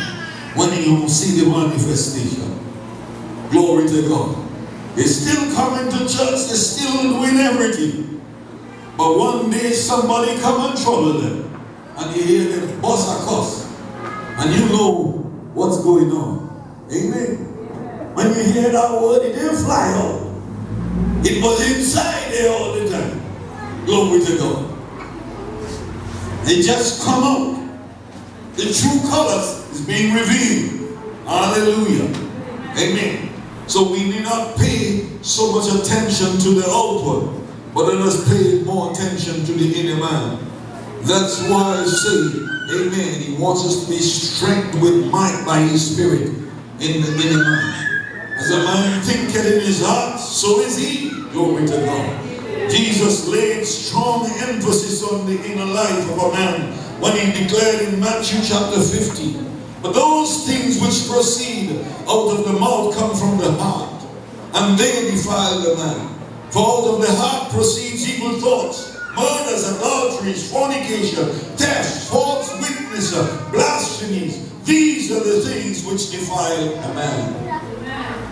when he will see the manifestation. Glory to God. They're still coming to church. They're still doing everything. But one day somebody come and trouble them. And you hear them bust a cuss. And you know what's going on. Amen. When you hear that word, it didn't fly out. It was inside there all the time. Glory to God. They just come out. The true colors is being revealed. Hallelujah. Amen. So we need not pay so much attention to the outward, but let us pay more attention to the inner man. That's why I say, amen, he wants us to be strengthened with might by his spirit in the inner man. As a man thinketh in his heart, so is he. Glory to God. Jesus laid strong emphasis on the inner life of a man when he declared in Matthew chapter 15, But those things which proceed out of the mouth come from the heart, and they defile the man. For out of the heart proceeds evil thoughts, murders, adulteries, fornication, theft, false witness, blasphemies. These are the things which defile a man.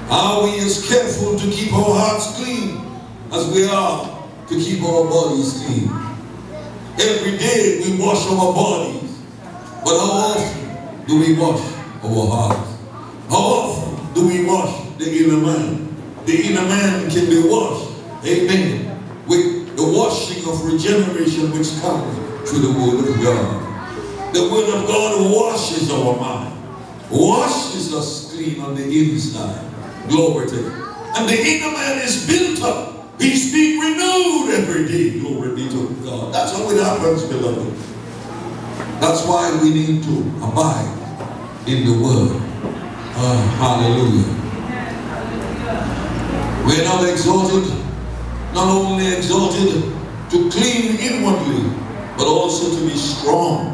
Are we as careful to keep our hearts clean as we are to keep our bodies clean? Every day we wash our bodies, but how often do we wash our hearts? How often do we wash the inner man? The inner man can be washed, amen, with the washing of regeneration which comes through the Word of God. The Word of God washes our mind, washes us clean on the inside. Glory to God. And the inner man is built up. He's being renewed every day. Glory be to God. That's how it happens, beloved. That's why we need to abide in the Word. Uh, hallelujah. We're not exalted, not only exalted to clean inwardly, but also to be strong.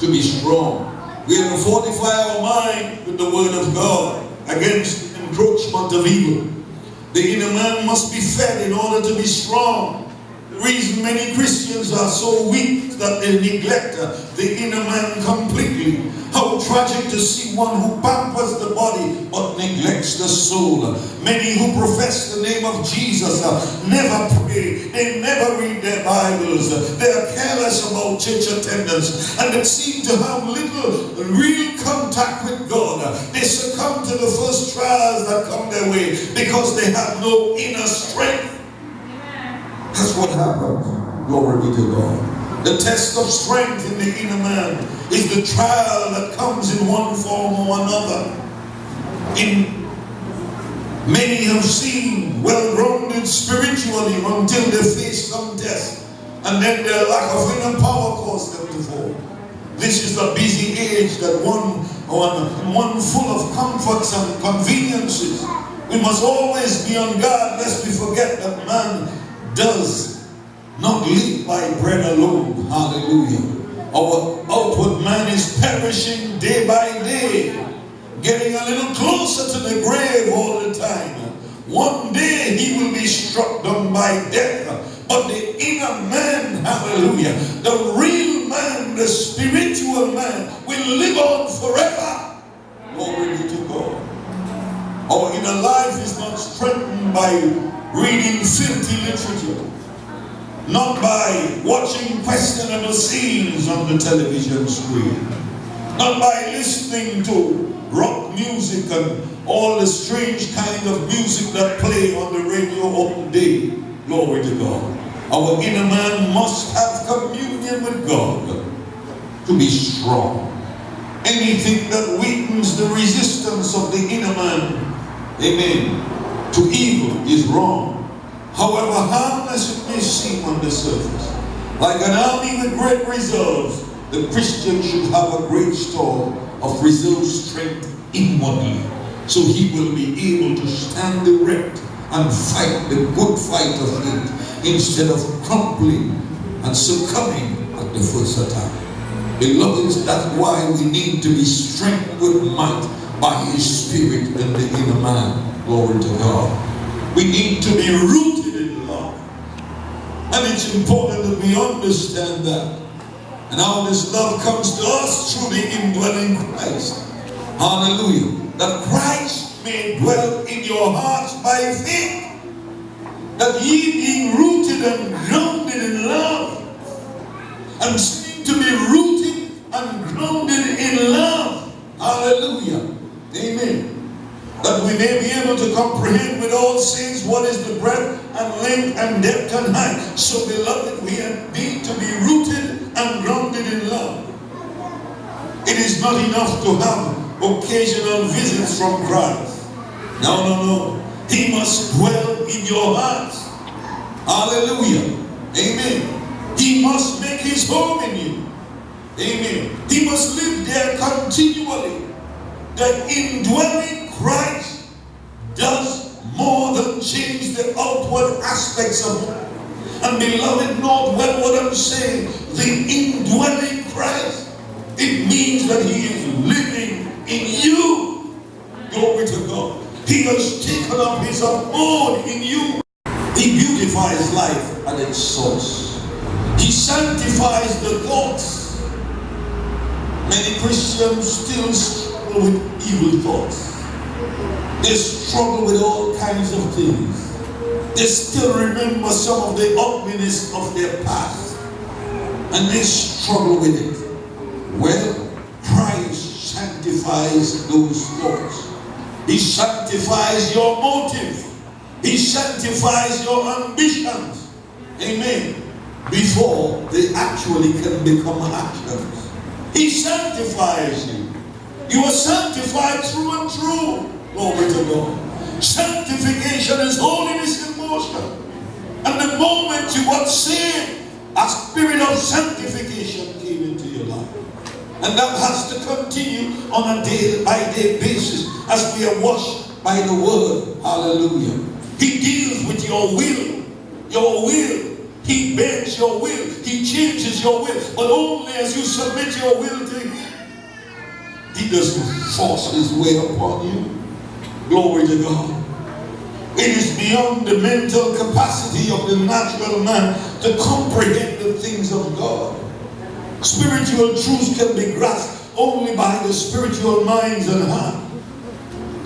To be strong. We are to fortify our mind with the word of God against encroachment of evil. The inner man must be fed in order to be strong. Reason many Christians are so weak that they neglect the inner man completely. How tragic to see one who pampers the body but neglects the soul. Many who profess the name of Jesus uh, never pray. They never read their Bibles. They are careless about church attendance and they seem to have little real contact with God. They succumb to the first trials that come their way because they have no inner strength. That's what happens. Glory be to God. The test of strength in the inner man is the trial that comes in one form or another. In many have seen well-grounded spiritually until they face some test, and then their lack of inner power caused them to fall. This is a busy age that one, one, one full of comforts and conveniences. We must always be on guard lest we forget that man does not live by bread alone. Hallelujah. Our outward man is perishing day by day, getting a little closer to the grave all the time. One day he will be struck down by death. But the inner man, hallelujah, the real man, the spiritual man, will live on forever. Glory be to God. Our inner life is not strengthened by reading filthy literature, not by watching questionable scenes on the television screen, not by listening to rock music and all the strange kind of music that play on the radio all day. Glory to God. Our inner man must have communion with God to be strong. Anything that weakens the resistance of the inner man, amen, to evil is wrong. However harmless it may seem on the surface, like an army with great reserves, the Christian should have a great store of reserve strength inwardly, so he will be able to stand erect and fight the good fight of faith instead of crumpling and succumbing at the first attack. Beloved, that's why we need to be strengthened with might by his spirit in the inner man. Glory to God. We need to be rooted in love. And it's important that we understand that. And how this love comes to us through the indwelling Christ. Hallelujah. That Christ may dwell in your hearts by faith. That ye being rooted and grounded in love. And seem to be rooted and grounded in love. Hallelujah. Amen. That we may be able to comprehend with all saints what is the breadth and length and depth and height. So beloved, we have need to be rooted and grounded in love. It is not enough to have occasional visits from Christ. No, no, no. He must dwell in your hearts. Hallelujah. Amen. He must make his home in you. Amen. He must live there continually. The indwelling Christ does more than change the outward aspects of man. And beloved, note well what I'm saying. The indwelling Christ, it means that he is living in you. Glory to God. He has taken up his abode in you. He beautifies life at its source. He sanctifies the thoughts. Many Christians still struggle with evil thoughts. They struggle with all kinds of things. They still remember some of the ugliness of their past. And they struggle with it. Well, Christ sanctifies those thoughts. He sanctifies your motive. He sanctifies your ambitions. Amen. Before they actually can become actions. He sanctifies you. You are sanctified through and through. Glory to God. Sanctification is holiness in motion. And the moment you got saved, a spirit of sanctification came into your life. And that has to continue on a day by day basis as we are washed by the word. Hallelujah. He deals with your will. Your will. He bends your will. He changes your will. But only as you submit your will to him. He doesn't force his way upon you. Glory to God. It is beyond the mental capacity of the natural man to comprehend the things of God. Spiritual truths can be grasped only by the spiritual minds and heart.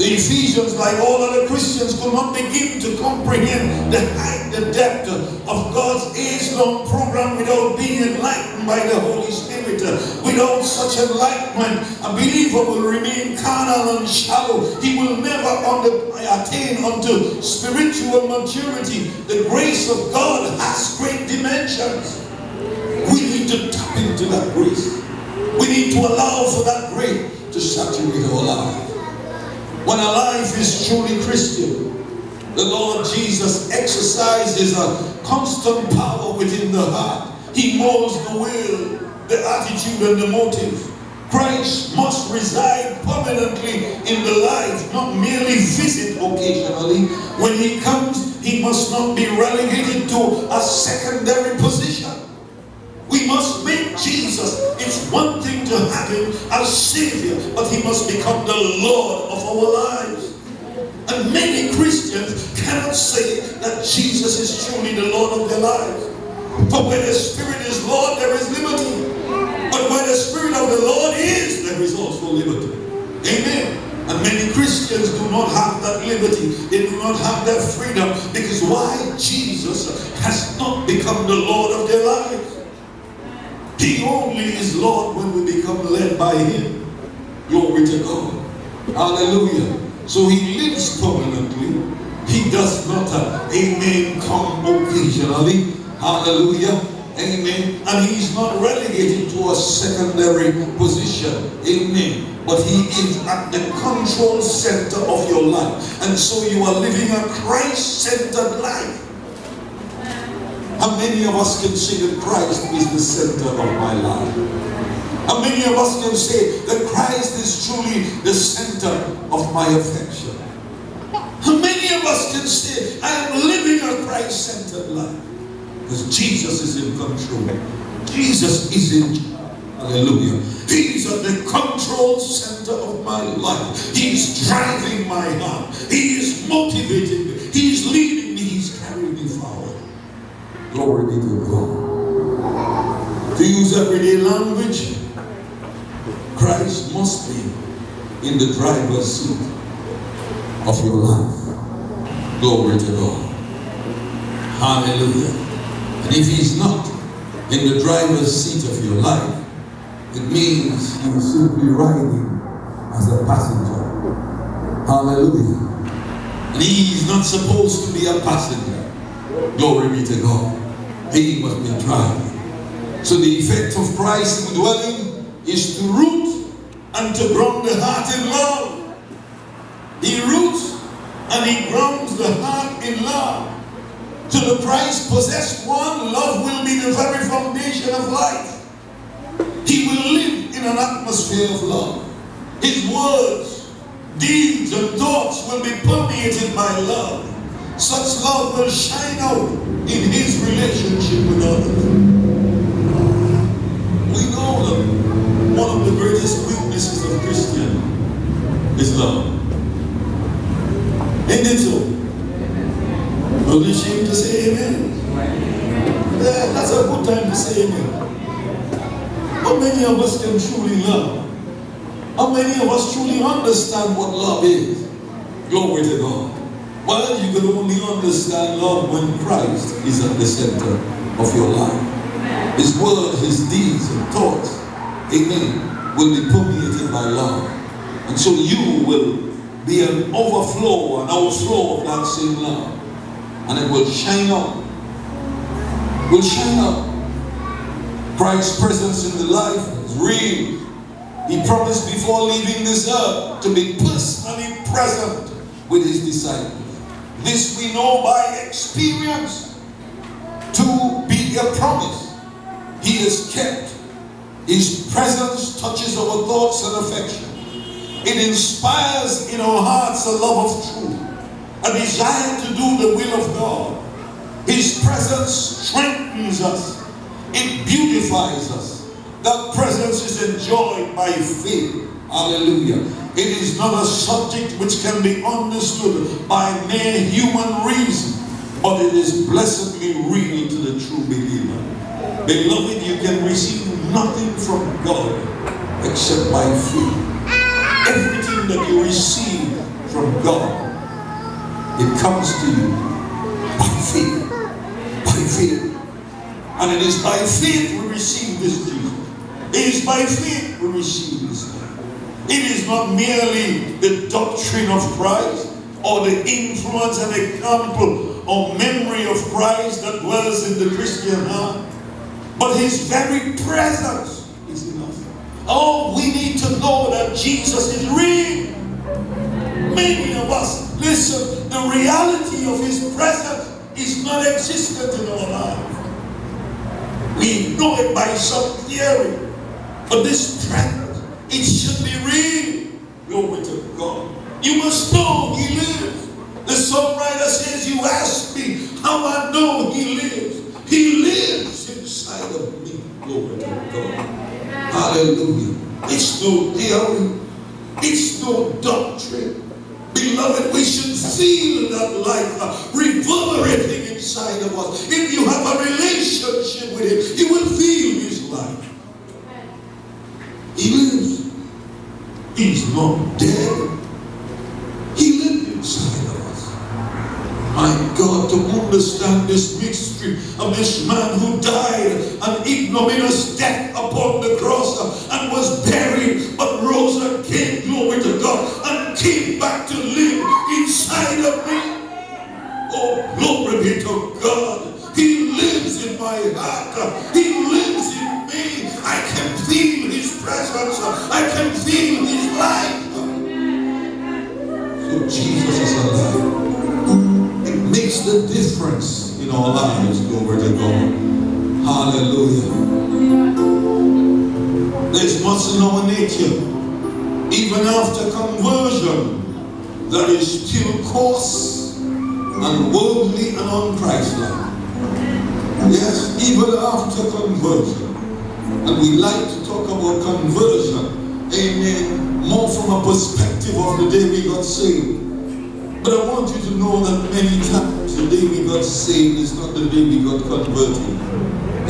The Ephesians, like all other Christians, could not begin to comprehend the height, the depth of God's age-long program without being enlightened by the Holy Spirit. Without such enlightenment, a believer will remain carnal and shallow. He will never attain unto spiritual maturity. The grace of God has great dimensions. We need to tap into that grace. We need to allow for that grace to saturate our lives. When a life is truly Christian, the Lord Jesus exercises a constant power within the heart. He molds the will, the attitude, and the motive. Christ must reside permanently in the life, not merely visit occasionally. When he comes, he must not be relegated to a secondary position. We must make Jesus. It's one thing to have him as Savior, but he must become the Lord of our lives. And many Christians cannot say that Jesus is truly the Lord of their lives. For where the Spirit is Lord, there is liberty. But where the Spirit of the Lord is, there is also liberty. Amen. And many Christians do not have that liberty. They do not have that freedom. Because why? Jesus has not become the Lord of their lives. He only is Lord when we become led by Him. Glory to God. Hallelujah. So He lives permanently. He does not, uh, amen, come occasionally. Hallelujah. Amen. And He's not relegated to a secondary position. Amen. But He is at the control center of your life. And so you are living a Christ-centered life. How many of us can say that Christ is the center of my life? How many of us can say that Christ is truly the center of my affection? How many of us can say, I am living a Christ-centered life? Because Jesus is in control. Jesus is in Hallelujah. He's at the control center of my life. He's driving my heart. He is motivating me. He's leading me. He's carrying me forward. Glory be to God. To use everyday language, Christ must be in the driver's seat of your life. Glory to God. Hallelujah. And if he's not in the driver's seat of your life, it means he's simply riding as a passenger. Hallelujah. And he's not supposed to be a passenger. Glory be to God. He must be driving. So the effect of Christ dwelling is to root and to ground the heart in love. He roots and he grounds the heart in love. To the Christ possessed one, love will be the very foundation of life. He will live in an atmosphere of love. His words, deeds, and thoughts will be permeated by love. Such love will shine out in his relationship with others. We know that one of the greatest weaknesses of Christian is love. Ain't it so? Don't be to say amen. Yeah, that's a good time to say amen. How many of us can truly love? How many of us truly understand what love is? Glory to God. Well, you can only understand love when Christ is at the center of your life. His word, his deeds and thoughts, amen, will be permeated by love. And so you will be an overflow, an overflow of that same love. And it will shine out. Will shine out. Christ's presence in the life is real. He promised before leaving this earth to be personally present with his disciples. This we know by experience to be a promise. He is kept His presence touches our thoughts and affection. It inspires in our hearts a love of truth, a desire to do the will of God. His presence strengthens us. It beautifies us. That presence is enjoyed by faith. Hallelujah. It is not a subject which can be understood by mere human reason, but it is blessedly real to the true believer. Beloved, you can receive nothing from God except by faith. Everything that you receive from God, it comes to you by faith. By faith. And it is by faith we receive this Jesus. It is by faith we receive. It is not merely the doctrine of Christ or the influence and example or memory of Christ that dwells in the Christian heart, but his very presence is enough. Oh, we need to know that Jesus is real. Many of us, listen, the reality of his presence is not existent in our life. We know it by some theory, but this presence, it should be real. Glory to God. You must know he lives. The songwriter says, you ask me how I know he lives. He lives inside of me. Glory to God. Hallelujah. It's no theory. It's no doctrine. Beloved, we should feel that life uh, reverberating inside of us. If you have a relationship with him, you will feel his life. He lives. He's not dead. He lives inside of us. My God, to understand this mystery of this man who died an ignominious death upon the cross and was buried but rose again, glory to God, and came back to live inside of me. Oh, glory be to God. He lives in my heart. He lives in me. I can feel presence. I can feel his life. So Jesus is alive. It makes the difference in our lives, glory to God. Hallelujah. There's much in our nature, even after conversion, that is still coarse and worldly and unchristlike. Yes, even after conversion. And we like to talk about conversion, amen, more from a perspective of the day we got saved. But I want you to know that many times the day we got saved is not the day we got converted.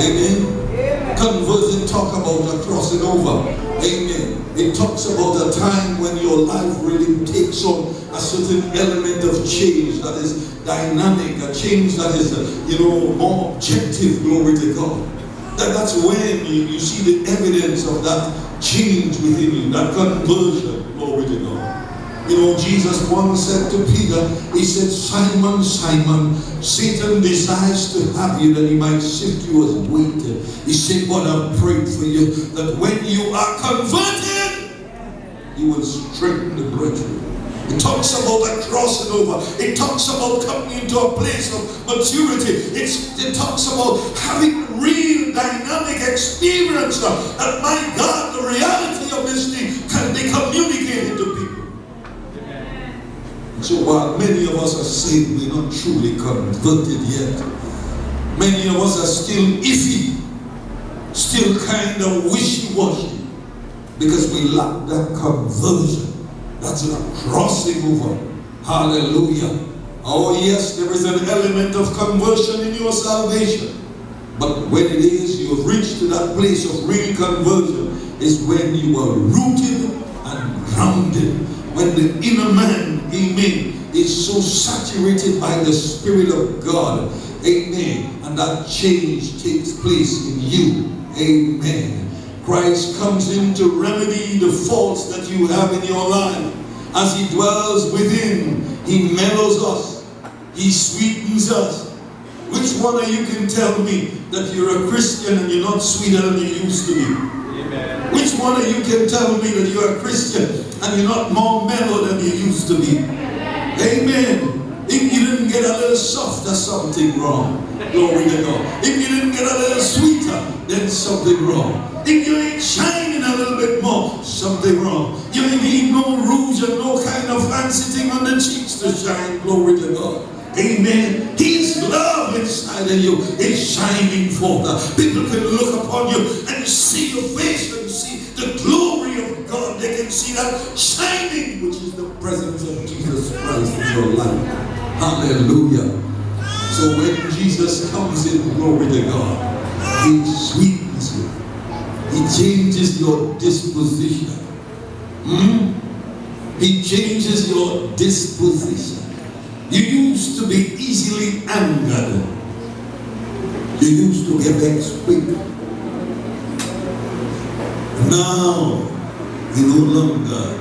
Amen. Conversion talk about a crossing over. Amen. It talks about a time when your life really takes on a certain element of change that is dynamic, a change that is, you know, more objective, glory to God. That, that's when you, you see the evidence of that change within you, that conversion, glory to God. You know, Jesus once said to Peter, he said, Simon, Simon, Satan desires to have you that he might sift you as wheat. He said, but I prayed for you that when you are converted, you will strengthen the brethren. It talks about a crossing over. It talks about coming into a place of maturity. It's, it talks about having real dynamic experience. And my God, the reality of this thing can be communicated to people. So while many of us are saved, we're not truly converted yet. Many of us are still iffy, still kind of wishy-washy, because we lack that conversion. That's a crossing over. Hallelujah. Oh yes, there is an element of conversion in your salvation. But when it is you have reached to that place of real conversion, is when you are rooted and grounded. When the inner man, amen, is so saturated by the Spirit of God. Amen. And that change takes place in you. Amen. Christ comes in to remedy the faults that you have in your life. As he dwells within, he mellows us. He sweetens us. Which one of you can tell me that you're a Christian and you're not sweeter than you used to be? Amen. Which one of you can tell me that you're a Christian and you're not more mellow than you used to be? Amen. If you didn't get a little softer, something wrong. Glory to God. If you didn't get a little sweeter, then something wrong. If you ain't shining a little bit more, something wrong. You ain't need no rouge and no kind of fancy thing on the cheeks to shine. Glory to God. Amen. His love inside of you is shining forth. People can look upon you and see your face and see the glory of God. They can see that shining, which is the presence of Jesus Christ in your life. Hallelujah. So when Jesus comes in, glory to God, He sweetens you. He changes your disposition. Hmm? He changes your disposition. You used to be easily angered. You used to get vexed quick. Now, you no longer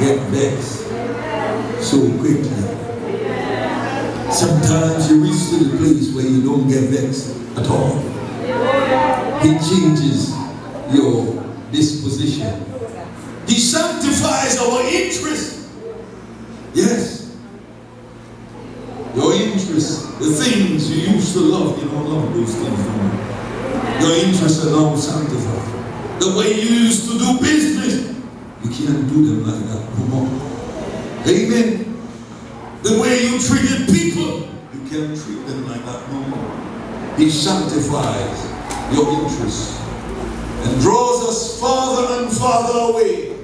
get vexed so quickly. Sometimes you reach to the place where you don't get vexed at all. He changes your disposition. He sanctifies our interest. Yes. Your interest, the things you used to love, you don't love those things anymore. Your interests are now sanctified. The way you used to do business, you can't do them like that no more. Amen. The way you treated people, you can't treat them like that no more. He sanctifies your interests and draws us farther and farther away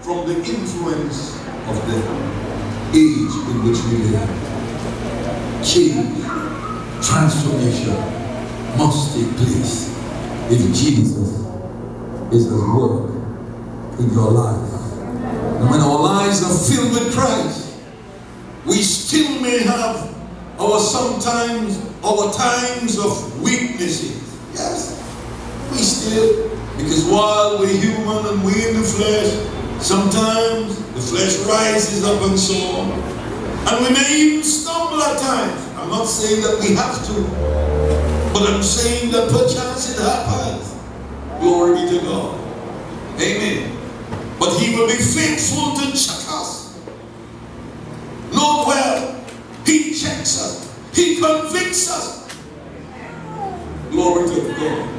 from the influence of the age in which we live. Change, transformation must take place if Jesus is at work in your life. And when our lives are filled with Christ, we still may have our sometimes, our times of weaknesses. Yes, we still, because while we're human and we're in the flesh, sometimes the flesh rises up and so on. And we may even stumble at times. I'm not saying that we have to, but I'm saying that perchance it happens. Glory be to God. Amen. But he will be faithful to check us. Note well, he checks us. He convicts us. Glory to God.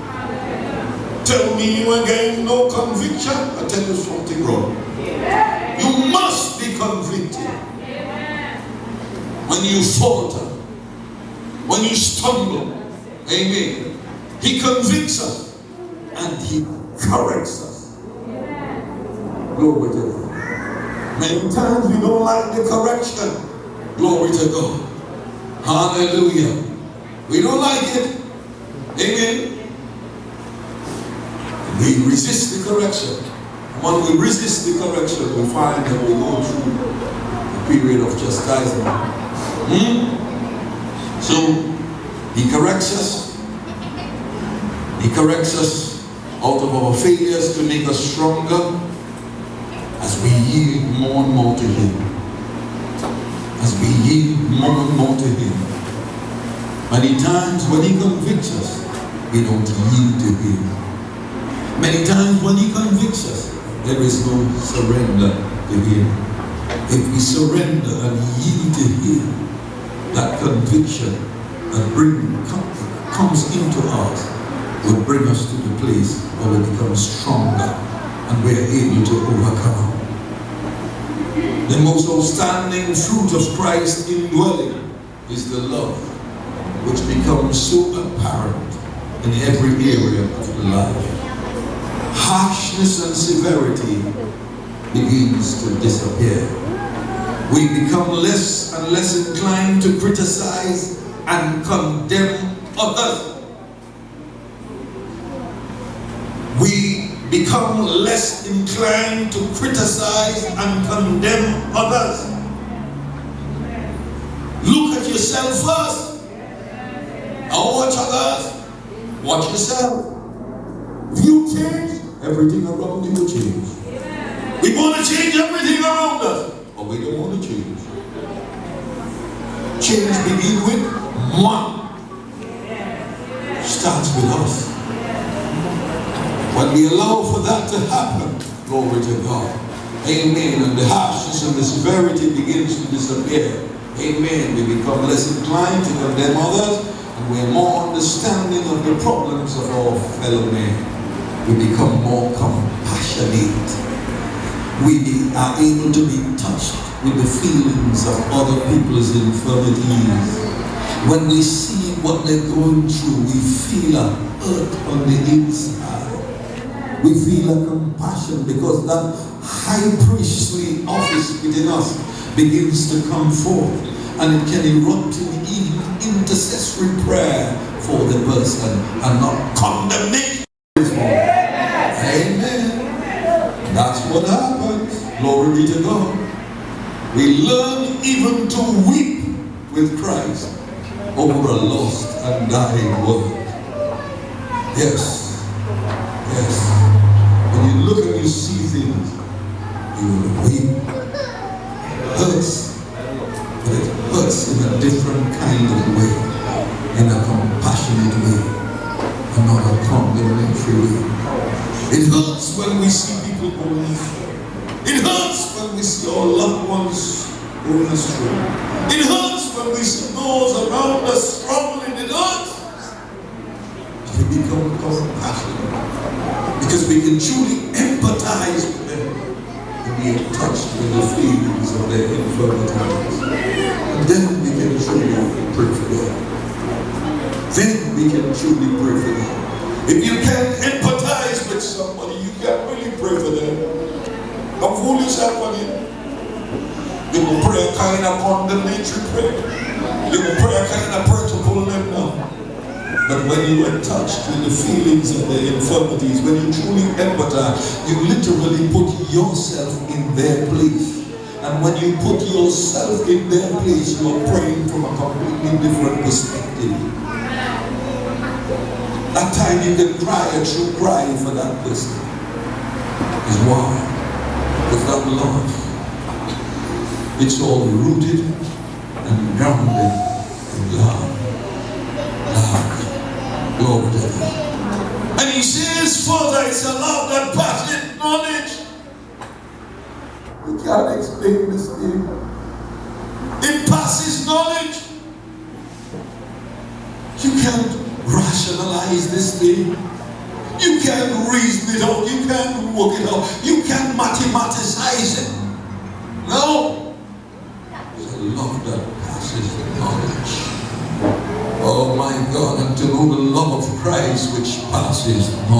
Tell me you again no conviction. I tell you something wrong. You must be convicted. Amen. When you falter, when you stumble, amen. He convicts us and he corrects us. Glory to God. Many times we don't like the correction. Glory to God. Hallelujah. We don't like it. Amen. We resist the correction. When we resist the correction, we find that we go through a period of chastisement. Hmm? So, he corrects us. He corrects us out of our failures to make us stronger as we yield more and more to him. As we yield more and more to him. Many times when he convicts us, we don't yield to him. Many times when he convicts us, there is no surrender to him. If we surrender and yield to him, that conviction that bring, comes into us will bring us to the place where we become stronger and we are able to overcome. The most outstanding fruit of Christ indwelling is the love which becomes so apparent in every area of life. Harshness and severity begins to disappear. We become less and less inclined to criticize and condemn others. We become less inclined to criticize and condemn others. Look at yourself first. And watch others. Watch yourself. You change, everything around you will change. We want to change everything around us, but we don't want to change. Change begins with one. Starts with us. When we allow for that to happen, glory to God. Amen. And the harshness and the severity begins to disappear. Amen. We become less inclined to condemn others and we're more understanding of the problems of our fellow men. We become more compassionate. we are able to be touched with the feelings of other people's infirmities. When we see what they're going through, we feel a hurt on the inside. We feel a compassion because that high priestly office within us begins to come forth and it can erupt in intercessory prayer for the person and not condemnation. Amen. That's what happens. Glory be to God. We learn even to weep with Christ over a lost and dying world. Yes. Yes. When you look and you see things, you will weep. It hurts. But it hurts in a different kind of way. In a compassionate way. Not a way. It hurts when we see people going through. It hurts when we see our loved ones going astray. It hurts when we see those around us struggling. It hurts. We become compassionate because we can truly empathize with them and be touched with the feelings of their infirmities. And then we can truly pray for them. Then we can truly pray for them. If you can't empathize with somebody, you can't really pray for them. Don't fool yourself again. You will pray a kind of condemnatory prayer. You will pray a kind of prayer to pull them down. But when you are touched with the feelings of their infirmities, when you truly empathize, you literally put yourself in their place. And when you put yourself in their place, you are praying from a completely different perspective. That time you can cry a true cry for that person. Is why? Because that love, it's all rooted and grounded in love. Love. God. And he says further, it's a love that passes knowledge. We can't explain this thing. It passes knowledge. You can't rationalize this thing. You can't reason it out. You can't work it out. You can't mathematicize it. No. It's a love that passes knowledge. Oh my God, and to know the love of Christ which passes knowledge.